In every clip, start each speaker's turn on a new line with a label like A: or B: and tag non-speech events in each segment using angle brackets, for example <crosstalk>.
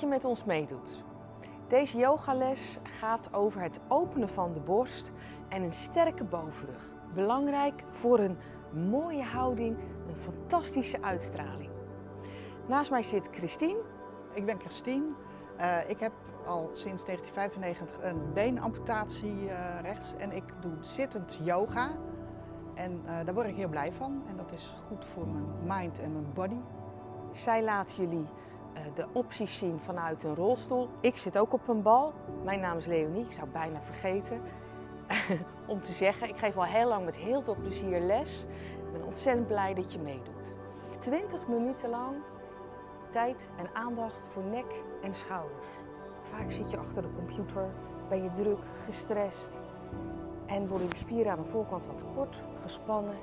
A: dat je met ons meedoet. Deze yogales gaat over het openen van de borst en een sterke bovenrug. Belangrijk voor een mooie houding, een fantastische uitstraling. Naast mij zit Christine.
B: Ik ben Christine. Uh, ik heb al sinds 1995 een beenamputatie uh, rechts en ik doe zittend yoga. En uh, daar word ik heel blij van en dat is goed voor mijn mind en mijn body.
A: Zij laat jullie de opties zien vanuit een rolstoel. Ik zit ook op een bal. Mijn naam is Leonie, ik zou bijna vergeten <laughs> om te zeggen. Ik geef al heel lang met heel veel plezier les. Ik ben ontzettend blij dat je meedoet. 20 minuten lang tijd en aandacht voor nek en schouders. Vaak zit je achter de computer, ben je druk, gestrest en worden de spieren aan de voorkant wat kort, gespannen.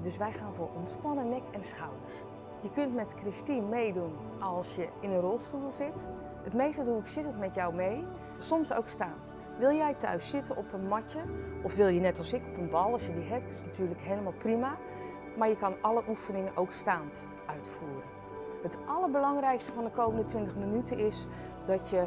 A: Dus wij gaan voor ontspannen nek en schouders. Je kunt met Christine meedoen als je in een rolstoel zit. Het meeste doe ik zittend met jou mee, soms ook staan. Wil jij thuis zitten op een matje of wil je net als ik op een bal, als je die hebt, is natuurlijk helemaal prima. Maar je kan alle oefeningen ook staand uitvoeren. Het allerbelangrijkste van de komende 20 minuten is dat je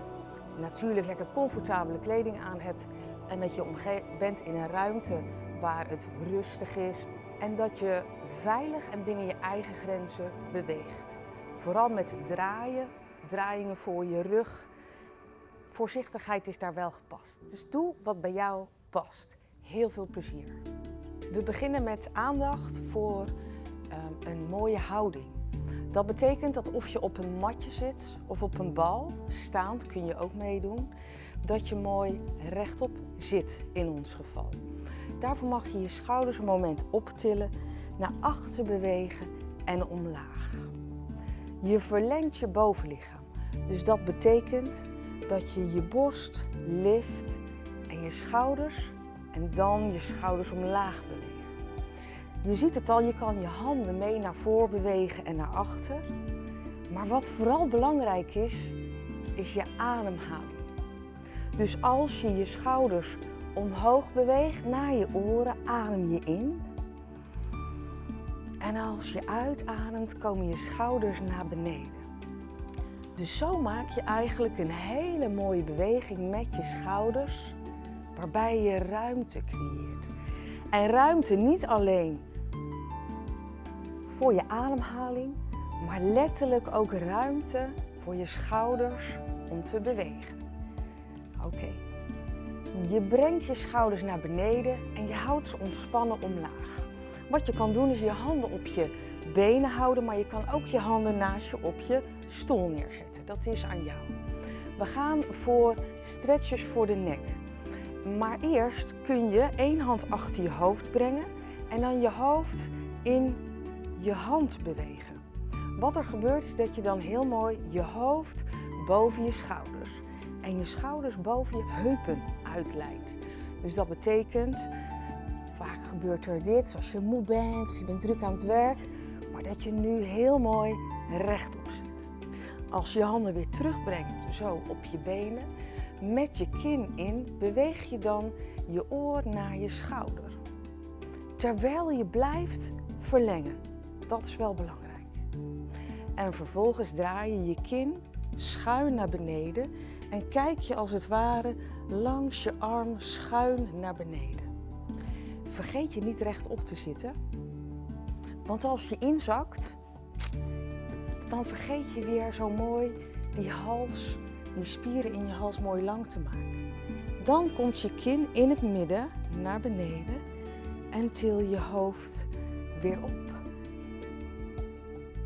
A: natuurlijk lekker comfortabele kleding aan hebt en dat je bent in een ruimte waar het rustig is en dat je veilig en binnen je eigen grenzen beweegt. Vooral met draaien, draaiingen voor je rug. Voorzichtigheid is daar wel gepast. Dus doe wat bij jou past. Heel veel plezier. We beginnen met aandacht voor um, een mooie houding. Dat betekent dat of je op een matje zit of op een bal, staand kun je ook meedoen, dat je mooi rechtop zit in ons geval. Daarvoor mag je je schouders een moment optillen, naar achter bewegen en omlaag. Je verlengt je bovenlichaam. Dus dat betekent dat je je borst lift en je schouders en dan je schouders omlaag beweegt. Je ziet het al, je kan je handen mee naar voren bewegen en naar achter. Maar wat vooral belangrijk is, is je ademhaling. Dus als je je schouders omhoog beweegt naar je oren, adem je in. En als je uitademt, komen je schouders naar beneden. Dus zo maak je eigenlijk een hele mooie beweging met je schouders, waarbij je ruimte creëert. En ruimte niet alleen voor je ademhaling, maar letterlijk ook ruimte voor je schouders om te bewegen. Oké. Je brengt je schouders naar beneden en je houdt ze ontspannen omlaag. Wat je kan doen is je handen op je benen houden, maar je kan ook je handen naast je op je stoel neerzetten. Dat is aan jou. We gaan voor stretches voor de nek. Maar eerst kun je één hand achter je hoofd brengen en dan je hoofd in je hand bewegen. Wat er gebeurt is dat je dan heel mooi je hoofd boven je schouders en je schouders boven je heupen uitleidt. Dus dat betekent, vaak gebeurt er dit, als je moe bent of je bent druk aan het werk, maar dat je nu heel mooi rechtop zit. Als je je handen weer terugbrengt, zo op je benen, met je kin in, beweeg je dan je oor naar je schouder. Terwijl je blijft verlengen. Dat is wel belangrijk. En vervolgens draai je je kin schuin naar beneden en kijk je als het ware langs je arm schuin naar beneden. Vergeet je niet rechtop te zitten, want als je inzakt, dan vergeet je weer zo mooi die hals, die spieren in je hals mooi lang te maken. Dan komt je kin in het midden naar beneden en til je hoofd weer op.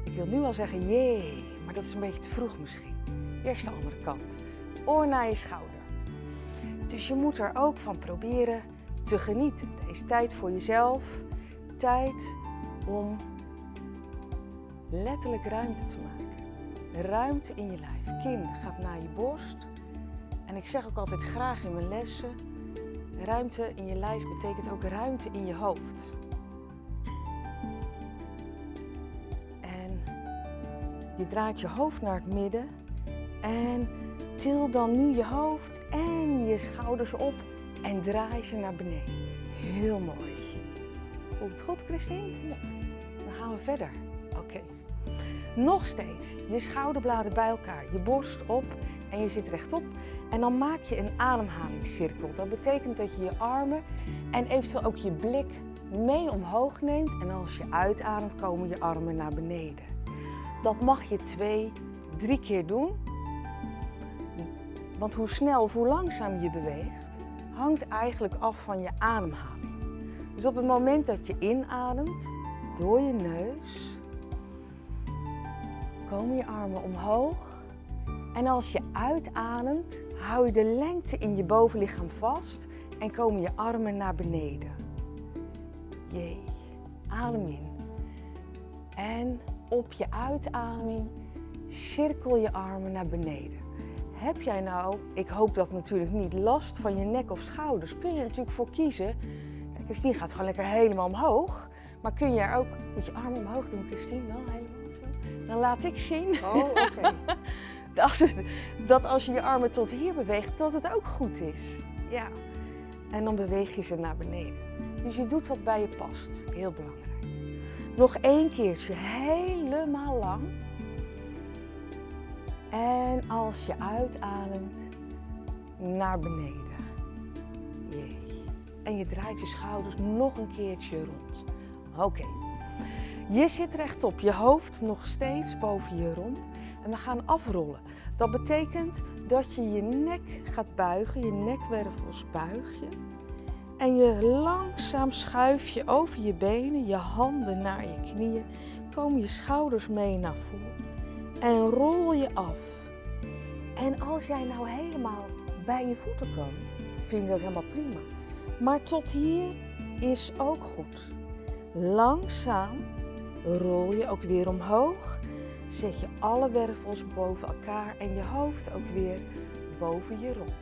A: Ik wil nu al zeggen jee, maar dat is een beetje te vroeg misschien. Eerst de andere kant. Oor naar je schouder. Dus je moet er ook van proberen te genieten. Deze tijd voor jezelf. Tijd om letterlijk ruimte te maken. Ruimte in je lijf. Kin gaat naar je borst. En ik zeg ook altijd graag in mijn lessen, ruimte in je lijf betekent ook ruimte in je hoofd. Je draait je hoofd naar het midden en til dan nu je hoofd en je schouders op en draai ze naar beneden. Heel mooi. Voelt het goed, Christine? Ja. Dan gaan we verder. Oké. Nog steeds. Je schouderbladen bij elkaar, je borst op en je zit rechtop. En dan maak je een ademhalingscirkel. Dat betekent dat je je armen en eventueel ook je blik mee omhoog neemt. En als je uitademt, komen je armen naar beneden. Dat mag je twee, drie keer doen. Want hoe snel of hoe langzaam je beweegt, hangt eigenlijk af van je ademhaling. Dus op het moment dat je inademt, door je neus, komen je armen omhoog. En als je uitademt, hou je de lengte in je bovenlichaam vast en komen je armen naar beneden. Jee, adem in. En op je uitademing cirkel je armen naar beneden. Heb jij nou, ik hoop dat natuurlijk niet, last van je nek of schouders, kun je natuurlijk voor kiezen. Kijk, Christine gaat gewoon lekker helemaal omhoog. Maar kun je er ook met je armen omhoog doen, Christine? Dan helemaal zo. Dan laat ik zien
B: Oh, oké. <laughs>
A: dat als je je armen tot hier beweegt, dat het ook goed is. Ja. En dan beweeg je ze naar beneden. Dus je doet wat bij je past. Heel belangrijk. Nog één keertje helemaal lang. En als je uitademt, naar beneden. Jee. En je draait je schouders nog een keertje rond. Oké. Je zit rechtop, je hoofd nog steeds boven je romp. En we gaan afrollen. Dat betekent dat je je nek gaat buigen, je nekwervels buig je. En je langzaam schuif je over je benen, je handen naar je knieën. Komen je schouders mee naar voren. En rol je af. En als jij nou helemaal bij je voeten kan, vind ik dat helemaal prima. Maar tot hier is ook goed. Langzaam rol je ook weer omhoog. Zet je alle wervels boven elkaar en je hoofd ook weer boven je romp.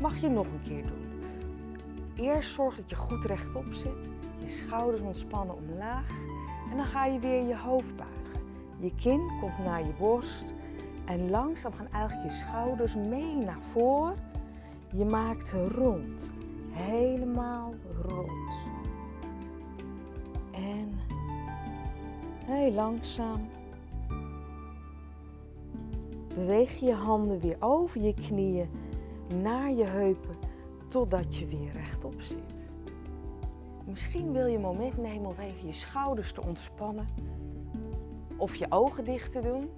A: Mag je nog een keer doen. Eerst zorg dat je goed rechtop zit. Je schouders ontspannen omlaag. En dan ga je weer je hoofd buigen. Je kin komt naar je borst. En langzaam gaan eigenlijk je schouders mee naar voren. Je maakt rond. Helemaal rond. En heel langzaam beweeg je je handen weer over je knieën naar je heupen totdat je weer rechtop zit. Misschien wil je een moment nemen om even je schouders te ontspannen of je ogen dicht te doen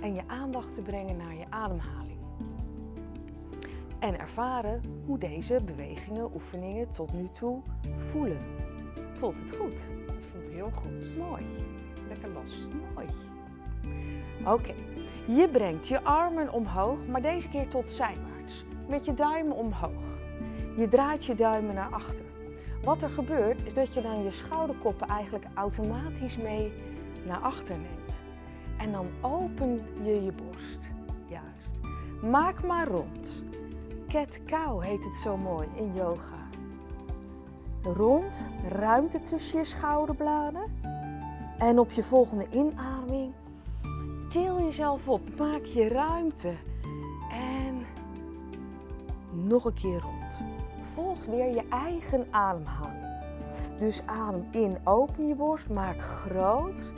A: en je aandacht te brengen naar je ademhaling. En ervaren hoe deze bewegingen, oefeningen tot nu toe voelen. Voelt het goed?
B: Het voelt heel goed.
A: Mooi.
B: Lekker los.
A: Mooi. Oké, je brengt je armen omhoog, maar deze keer tot zijwaarts. Met je duimen omhoog. Je draait je duimen naar achter. Wat er gebeurt is dat je dan je schouderkoppen eigenlijk automatisch mee naar achter neemt. En dan open je je borst. Juist. Maak maar rond. Cat cow heet het zo mooi in yoga. Rond, ruimte tussen je schouderbladen. En op je volgende inademing til jezelf op, maak je ruimte. En nog een keer rond. Volg weer je eigen ademhaling. Dus adem in, open je borst, maak groot.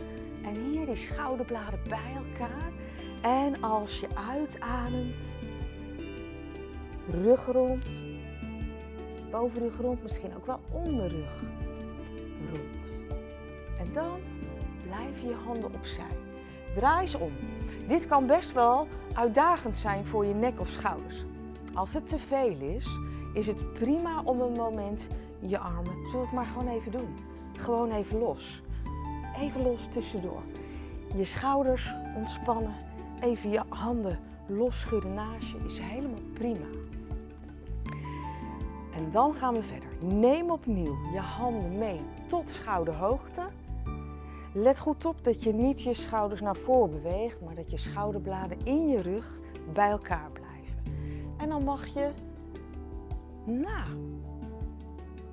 A: En hier die schouderbladen bij elkaar. En als je uitademt, rug rond. Bovenrug rond, misschien ook wel onderrug rond. En dan blijf je handen opzij. Draai ze om. Dit kan best wel uitdagend zijn voor je nek of schouders. Als het te veel is, is het prima om een moment je armen, zullen het maar gewoon even doen. Gewoon even los. Even los tussendoor. Je schouders ontspannen, even je handen losschudden naast je, is helemaal prima. En dan gaan we verder. Neem opnieuw je handen mee tot schouderhoogte. Let goed op dat je niet je schouders naar voren beweegt, maar dat je schouderbladen in je rug bij elkaar blijven. En dan mag je, nou,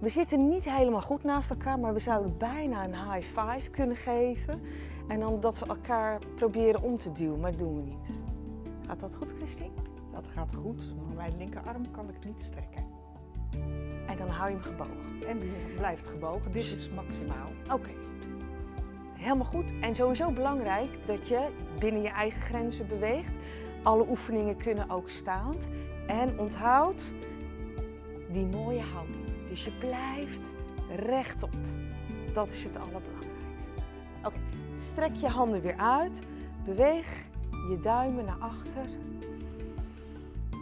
A: we zitten niet helemaal goed naast elkaar, maar we zouden bijna een high five kunnen geven. En dan dat we elkaar proberen om te duwen, maar dat doen we niet. Gaat dat goed, Christine?
B: Dat gaat goed, maar mijn linkerarm kan ik niet strekken.
A: En dan hou je hem gebogen.
B: En die blijft gebogen. Dit is maximaal.
A: Oké. Helemaal goed. En sowieso belangrijk dat je binnen je eigen grenzen beweegt. Alle oefeningen kunnen ook staand. En onthoud die mooie houding. Dus je blijft rechtop. Dat is het allerbelangrijkste. Oké, strek je handen weer uit. Beweeg je duimen naar achter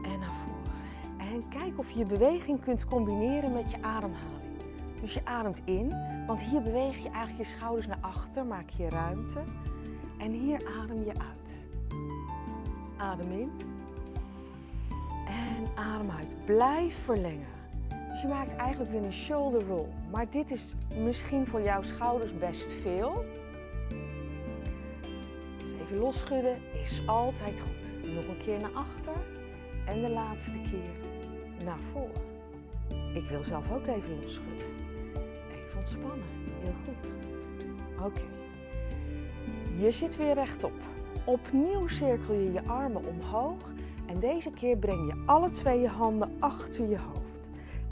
A: en naar voren. En kijk of je je beweging kunt combineren met je ademhaling. Dus je ademt in, want hier beweeg je eigenlijk je schouders naar achter, maak je ruimte. En hier adem je uit. Adem in. En adem uit. Blijf verlengen. Je maakt eigenlijk weer een shoulder roll. Maar dit is misschien voor jouw schouders best veel. Dus even losschudden is altijd goed. Nog een keer naar achter. En de laatste keer naar voren. Ik wil zelf ook even losschudden. Even ontspannen. Heel goed. Oké. Je zit weer rechtop. Opnieuw cirkel je je armen omhoog. En deze keer breng je alle twee je handen achter je hoofd.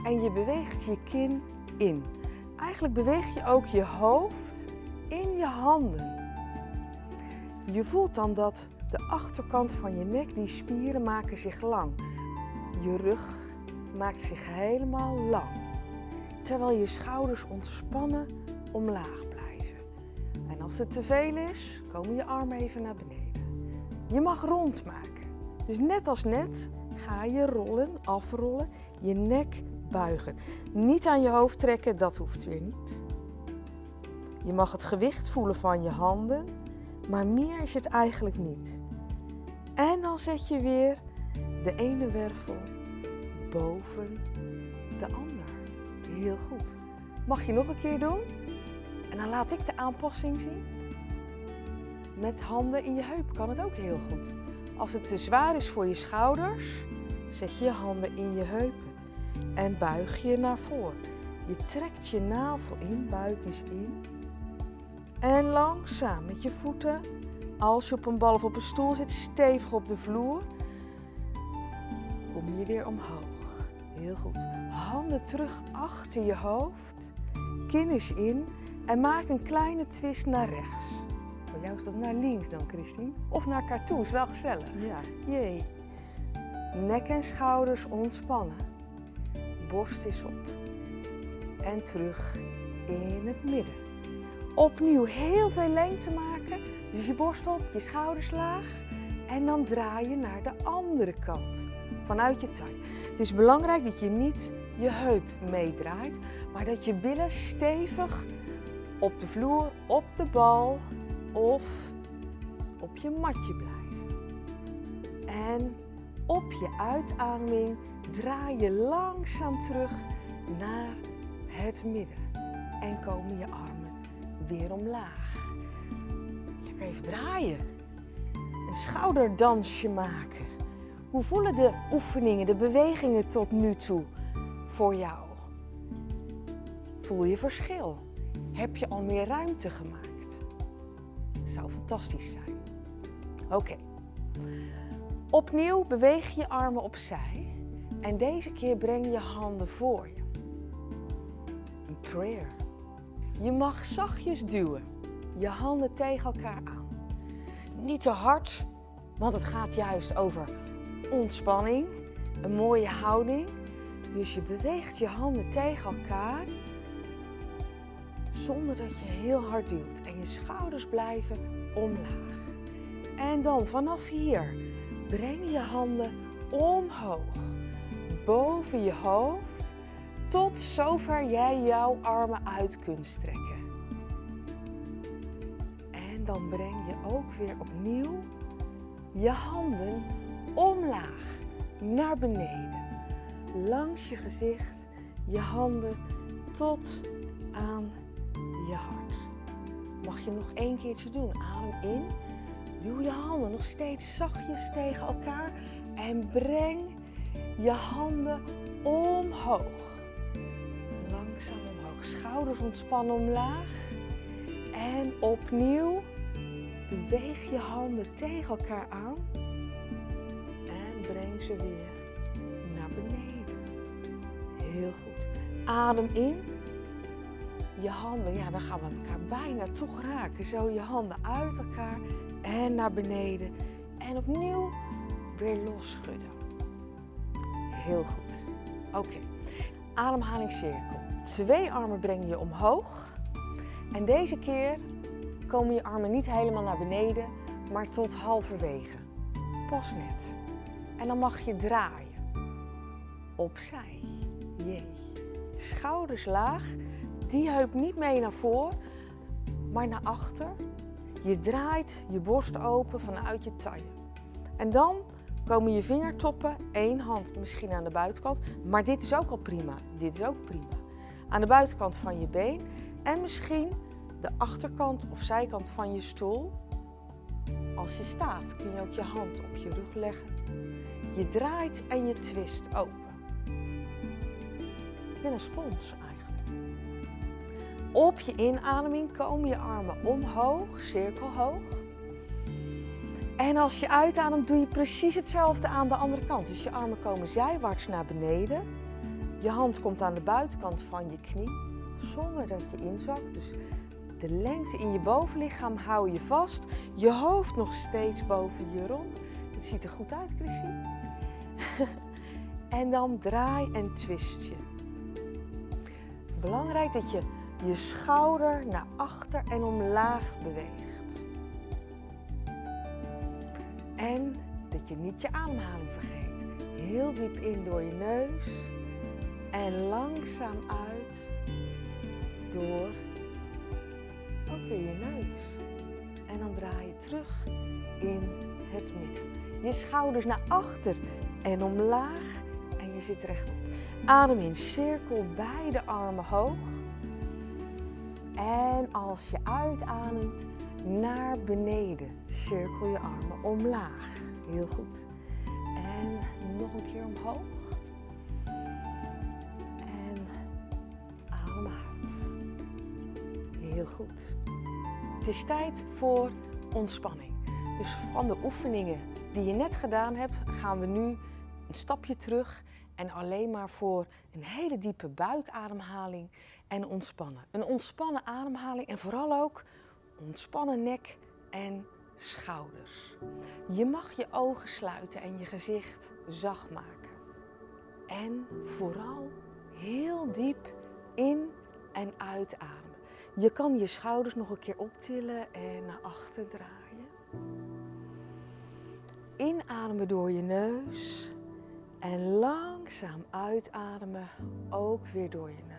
A: En je beweegt je kin in. Eigenlijk beweeg je ook je hoofd in je handen. Je voelt dan dat de achterkant van je nek, die spieren maken zich lang. Je rug maakt zich helemaal lang. Terwijl je schouders ontspannen omlaag blijven. En als het te veel is, komen je armen even naar beneden. Je mag rondmaken. Dus net als net ga je rollen, afrollen, je nek buigen. Niet aan je hoofd trekken, dat hoeft weer niet. Je mag het gewicht voelen van je handen, maar meer is het eigenlijk niet. En dan zet je weer de ene wervel boven de ander. Heel goed. Mag je nog een keer doen? En dan laat ik de aanpassing zien. Met handen in je heup kan het ook heel goed. Als het te zwaar is voor je schouders, zet je handen in je heupen en buig je naar voren. Je trekt je navel in, buik eens in. En langzaam met je voeten, als je op een bal of op een stoel zit, stevig op de vloer, kom je weer omhoog. Heel goed. Handen terug achter je hoofd, kin is in en maak een kleine twist naar rechts. Voor jou is dat naar links dan, Christine. Of naar is wel gezellig.
B: Ja.
A: Jee. Nek en schouders ontspannen. Borst is op. En terug in het midden. Opnieuw heel veel lengte maken. Dus je borst op, je schouders laag. En dan draai je naar de andere kant. Vanuit je tuin. Het is belangrijk dat je niet je heup meedraait. Maar dat je billen stevig op de vloer, op de bal of op je matje blijven. En op je uitademing draai je langzaam terug naar het midden. En komen je armen weer omlaag. Lekker even draaien. Een schouderdansje maken. Hoe voelen de oefeningen, de bewegingen tot nu toe voor jou? Voel je verschil? Heb je al meer ruimte gemaakt? zou fantastisch zijn. Oké. Opnieuw beweeg je armen opzij en deze keer breng je handen voor je. Een prayer. Je mag zachtjes duwen, je handen tegen elkaar aan. Niet te hard, want het gaat juist over ontspanning, een mooie houding. Dus je beweegt je handen tegen elkaar zonder dat je heel hard duwt. En je schouders blijven omlaag. En dan vanaf hier breng je handen omhoog, boven je hoofd, tot zover jij jouw armen uit kunt strekken. En dan breng je ook weer opnieuw je handen omlaag naar beneden. Langs je gezicht, je handen tot aan je hart. Mag je nog één keertje doen. Adem in. Duw je handen nog steeds zachtjes tegen elkaar. En breng je handen omhoog. Langzaam omhoog. Schouders ontspannen omlaag. En opnieuw beweeg je handen tegen elkaar aan. En breng ze weer naar beneden. Heel goed. Adem in. je handen, ja, dan gaan we elkaar bijna toch raken. Zo je handen uit elkaar en naar beneden. En opnieuw weer losschudden. Heel goed. Oké. Ademhalingscirkel. Twee armen breng je omhoog. En deze keer komen je armen niet helemaal naar beneden, maar tot halverwege. Pas net. En dan mag je draaien. Opzij. Jee. Schouders laag. Die heup niet mee naar voren, maar naar achter. Je draait je borst open vanuit je taille. En dan komen je vingertoppen, één hand misschien aan de buitenkant, maar dit is ook al prima. Dit is ook prima. Aan de buitenkant van je been en misschien de achterkant of zijkant van je stoel. Als je staat kun je ook je hand op je rug leggen. Je draait en je twist open. En een spons eigenlijk. Op je inademing komen je armen omhoog, cirkelhoog. En als je uitademt doe je precies hetzelfde aan de andere kant. Dus je armen komen zijwaarts naar beneden. Je hand komt aan de buitenkant van je knie, zonder dat je inzakt. Dus de lengte in je bovenlichaam hou je vast. Je hoofd nog steeds boven je rond. Het ziet er goed uit, Christine. <laughs> en dan draai en twist je. Belangrijk dat je je schouder naar achter en omlaag beweegt. En dat je niet je ademhaling vergeet. Heel diep in door je neus en langzaam uit door ook weer je neus. En dan draai je terug in het midden. Je schouders naar achter en omlaag en je zit rechtop. Adem in cirkel beide armen hoog. En als je uitademt naar beneden, cirkel je armen omlaag. Heel goed. En nog een keer omhoog. En adem uit. Heel goed. Het is tijd voor ontspanning. Dus van de oefeningen die je net gedaan hebt, gaan we nu een stapje terug en alleen maar voor een hele diepe buikademhaling en ontspannen. Een ontspannen ademhaling en vooral ook ontspannen nek en schouders. Je mag je ogen sluiten en je gezicht zacht maken. En vooral heel diep in en uitademen. Je kan je schouders nog een keer optillen en naar achter draaien. Inademen door je neus en langzaam uitademen, ook weer door je neus.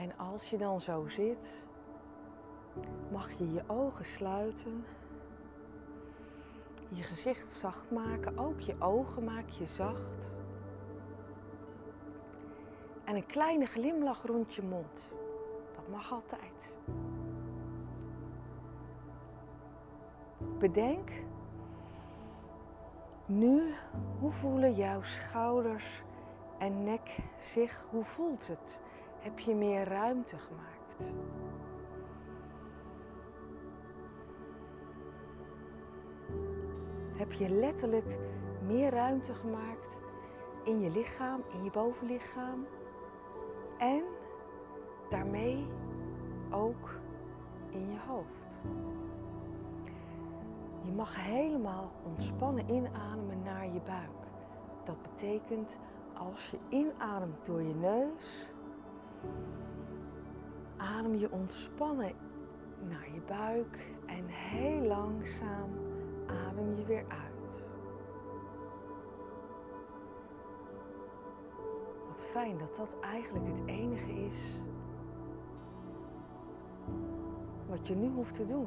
A: En als je dan zo zit, mag je je ogen sluiten. Je gezicht zacht maken, ook je ogen maak je zacht. En een kleine glimlach rond je mond. Dat mag altijd. Bedenk nu, hoe voelen jouw schouders en nek zich? Hoe voelt het? Heb je meer ruimte gemaakt? Heb je letterlijk meer ruimte gemaakt in je lichaam, in je bovenlichaam? En daarmee ook in je hoofd. Je mag helemaal ontspannen inademen naar je buik. Dat betekent als je inademt door je neus, adem je ontspannen naar je buik en heel langzaam adem je weer uit. Wat fijn dat dat eigenlijk het enige is wat je nu hoeft te doen.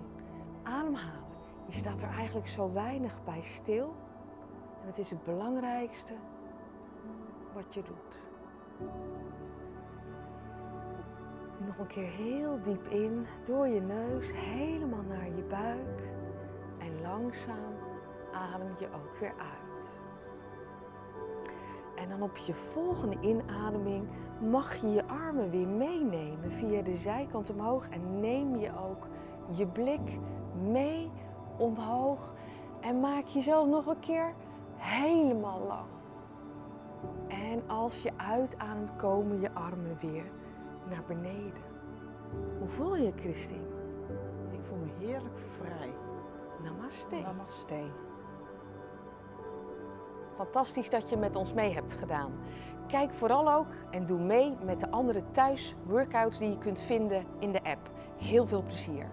A: Ademhalen. Je staat er eigenlijk zo weinig bij stil. En het is het belangrijkste wat je doet. Nog een keer heel diep in, door je neus, helemaal naar je buik. En langzaam adem je ook weer uit. En dan op je volgende inademing mag je je armen weer meenemen via de zijkant omhoog. En neem je ook je blik mee en maak jezelf nog een keer helemaal lang. En als je uitademt, komen je armen weer naar beneden. Hoe voel je, Christine?
B: Ik voel me heerlijk vrij.
A: Namaste.
B: Namaste.
A: Fantastisch dat je met ons mee hebt gedaan. Kijk vooral ook en doe mee met de andere thuis workouts die je kunt vinden in de app. Heel veel plezier.